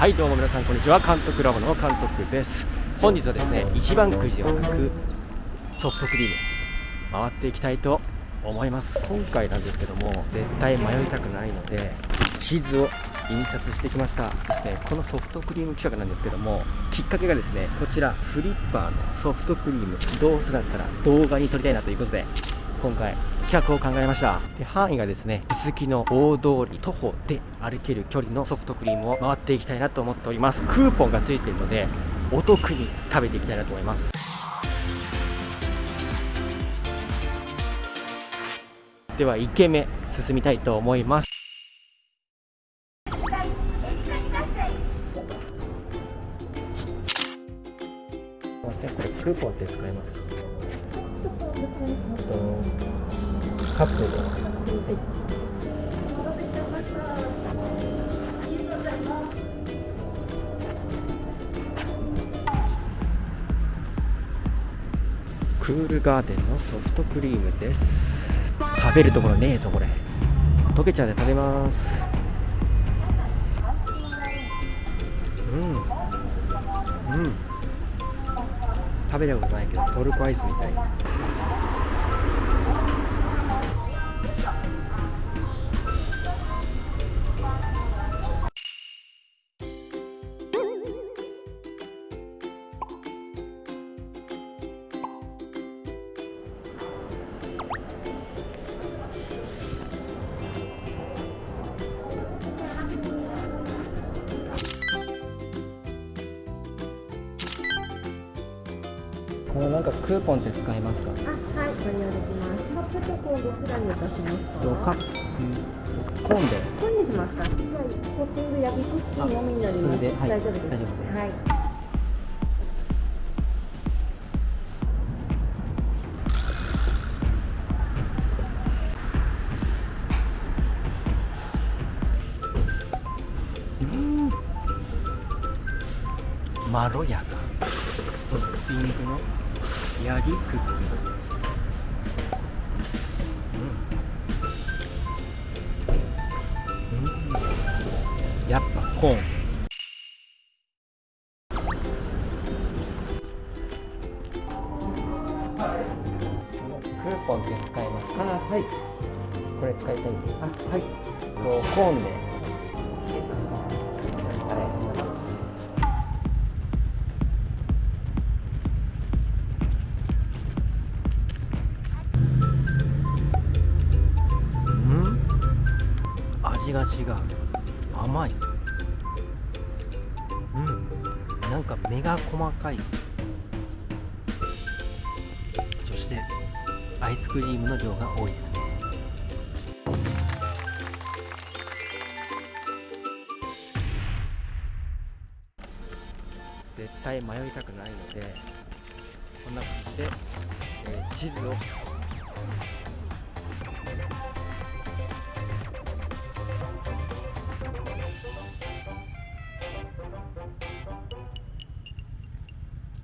はいどうも皆さんこんにちは。監督ラボの監督です。本日はですね一番くじではなくソフトクリーム回っていきたいと思います。今回なんですけども絶対迷いたくないので地図を印刷してきました。ですねこのソフトクリーム企画なんですけどもきっかけがですねこちらフリッパーのソフトクリームどうせだったら動画に撮りたいなということで今回企画を考えました。で範囲がですね続きの大通り徒歩で歩ける距離のソフトクリームを回っていきたいなと思っております。クーポンがついているのでお得に食べていきたいなと思います。では1軒目進みたいと思います。すいませんこれクーポンって使えますか？とカップルはいクールガーデンのソフトクリームです。食べるところねえぞこれ。溶けちゃうで食べます。うん。うん。べたことないけどトルコアイスみたい。このなんかクーポンって使えますか？あ、はい、ご利用できます。カップとコーンどちらにいたしますか？とカップコーンで？コーンにしますか？はい、トッピング焼きクッキーのみになります。それではい大丈夫です。大丈夫ですはい。まろやかトッピングのヤギクッキーやっぱコーン。クーポンって使えますか？あはい。これ使いたいあはい。とコーンで味が違う。甘い。うん。なんか目が細かい。そしてアイスクリームの量が多いですね。絶対迷いたくないのでこんな感じで、えー地図を